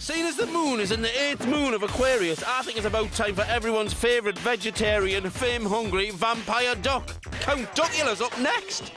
Seeing as the moon is in the eighth moon of Aquarius, I think it's about time for everyone's favourite vegetarian, fame hungry vampire duck. Count Duckula's up next.